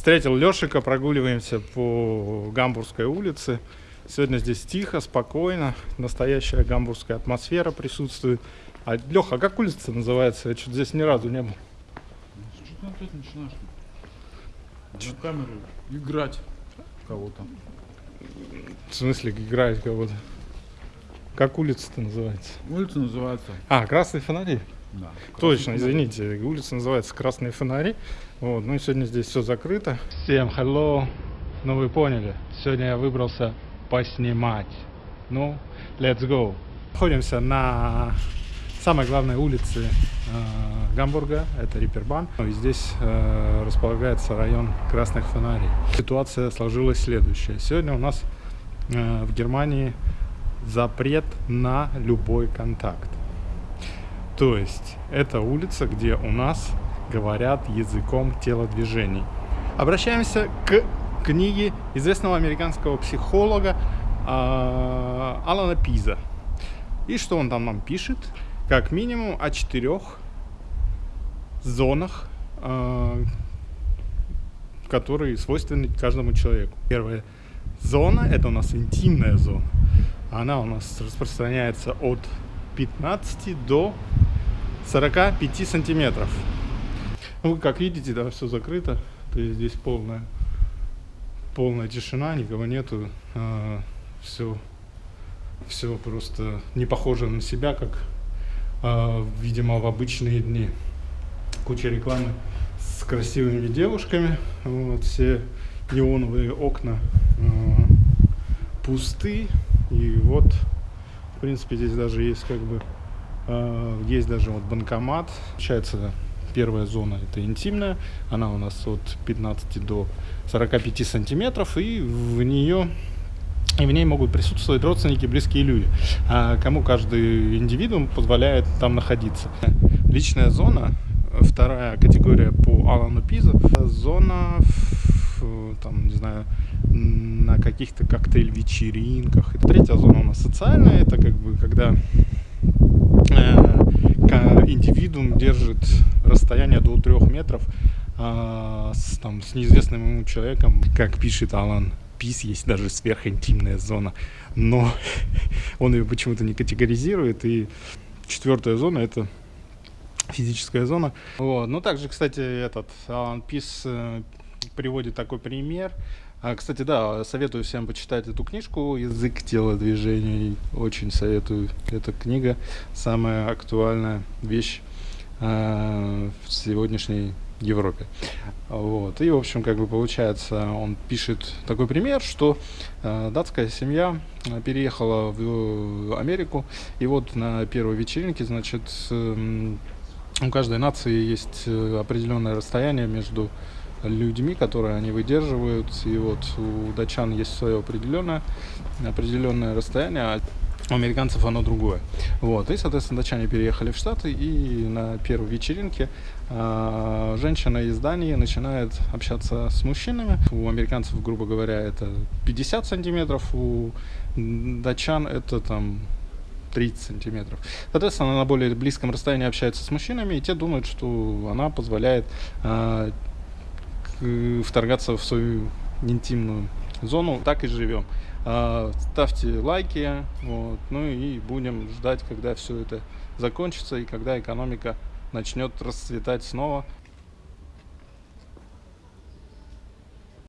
Встретил Лешика, прогуливаемся по Гамбургской улице. Сегодня здесь тихо, спокойно, настоящая гамбургская атмосфера присутствует. А, Леха, а как улица называется? Я что-то здесь ни разу не был. Что ты опять начинаешь? На камеру играть кого-то. В смысле, играет кого-то? Как улица-то называется? Улица называется. А, Красные фонари. Да. Точно, извините, улица называется Красные фонари. Вот, ну и сегодня здесь все закрыто. Всем hello. Ну вы поняли, сегодня я выбрался поснимать. Ну, let's go. Находимся на самой главной улице э, Гамбурга, это Рипербан. Ну И здесь э, располагается район Красных фонарей. Ситуация сложилась следующая. Сегодня у нас э, в Германии запрет на любой контакт. То есть это улица, где у нас говорят языком телодвижений. Обращаемся к книге известного американского психолога а, Алана Пиза. И что он там нам пишет? Как минимум о четырех зонах, а, которые свойственны каждому человеку. Первая зона – это у нас интимная зона. Она у нас распространяется от 15 до 45 сантиметров. Ну, как видите, да, все закрыто. То есть здесь полная, полная тишина, никого нету. А, все, все просто не похоже на себя, как, а, видимо, в обычные дни. Куча рекламы с красивыми девушками. Вот, все неоновые окна а, пусты. И вот, в принципе, здесь даже есть как бы есть даже вот банкомат. Получается, первая зона это интимная. Она у нас от 15 до 45 сантиметров. И в нее и в ней могут присутствовать родственники, близкие люди, а кому каждый индивидуум позволяет там находиться. Личная зона, вторая категория по Алану Пиза, зона, там, не знаю, на каких-то коктейль-вечеринках. Третья зона у нас социальная, это как бы когда э, индивидуум держит расстояние до трех метров э, с, там, с неизвестным ему человеком, как пишет Алан Пис, есть даже сверхинтимная зона, но он ее почему-то не категоризирует, и четвертая зона это физическая зона. Вот. Ну, также, кстати, этот Алан Пис э, приводит такой пример, а, кстати, да, советую всем почитать эту книжку «Язык телодвижений». Очень советую. Эта книга самая актуальная вещь в сегодняшней Европе. Вот. И, в общем, как бы получается, он пишет такой пример, что э, датская семья переехала в Америку, и вот на первой вечеринке, значит, э, у каждой нации есть э, определенное расстояние между людьми, которые они выдерживают. И вот у датчан есть свое определенное, определенное расстояние, у американцев оно другое. Вот. И, соответственно, датчане переехали в Штаты, и на первой вечеринке э, женщина из Дании начинает общаться с мужчинами. У американцев, грубо говоря, это 50 сантиметров, у датчан это там 30 сантиметров. Соответственно, она на более близком расстоянии общается с мужчинами, и те думают, что она позволяет э, вторгаться в свою интимную зону. Так и живем. А, ставьте лайки, вот, ну и будем ждать, когда все это закончится и когда экономика начнет расцветать снова